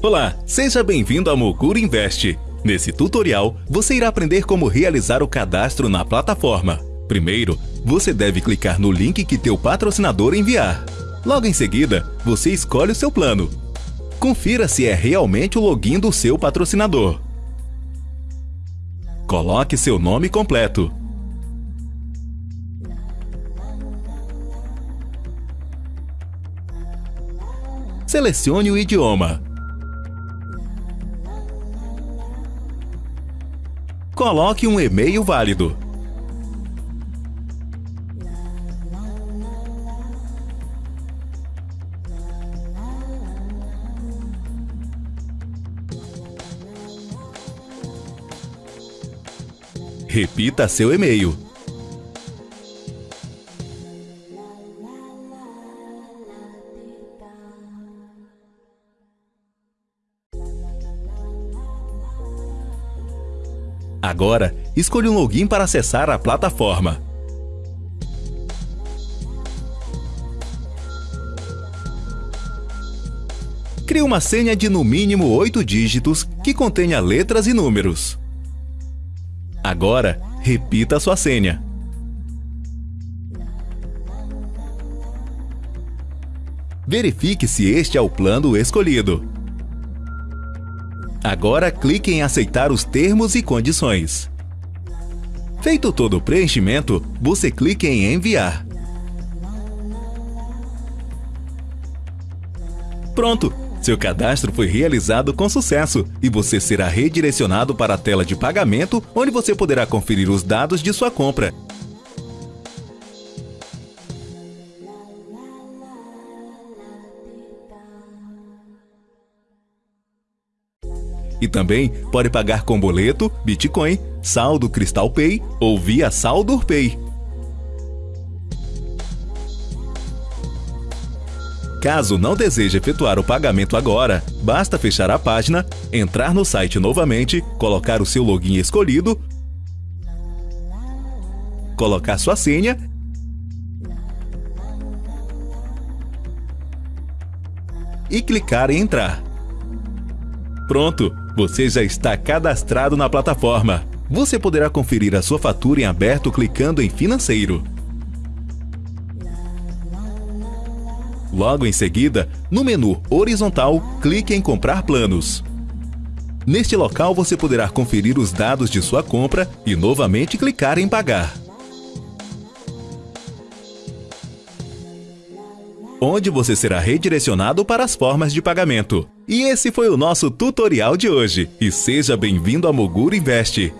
Olá, seja bem-vindo a Mogura Invest. Nesse tutorial, você irá aprender como realizar o cadastro na plataforma. Primeiro, você deve clicar no link que teu patrocinador enviar. Logo em seguida, você escolhe o seu plano. Confira se é realmente o login do seu patrocinador. Coloque seu nome completo. Selecione o idioma. Coloque um e-mail válido. Repita seu e-mail. Agora, escolha um login para acessar a plataforma. Crie uma senha de no mínimo 8 dígitos que contenha letras e números. Agora, repita sua senha. Verifique se este é o plano escolhido. Agora clique em aceitar os termos e condições. Feito todo o preenchimento, você clique em enviar. Pronto! Seu cadastro foi realizado com sucesso e você será redirecionado para a tela de pagamento, onde você poderá conferir os dados de sua compra. E também pode pagar com boleto, Bitcoin, saldo Crystal Pay ou via Saldo Pay. Caso não deseje efetuar o pagamento agora, basta fechar a página, entrar no site novamente, colocar o seu login escolhido, colocar sua senha e clicar em entrar. Pronto, você já está cadastrado na plataforma. Você poderá conferir a sua fatura em aberto clicando em Financeiro. Logo em seguida, no menu horizontal, clique em Comprar planos. Neste local você poderá conferir os dados de sua compra e novamente clicar em Pagar. Onde você será redirecionado para as formas de pagamento. E esse foi o nosso tutorial de hoje. E seja bem-vindo a Moguro Invest.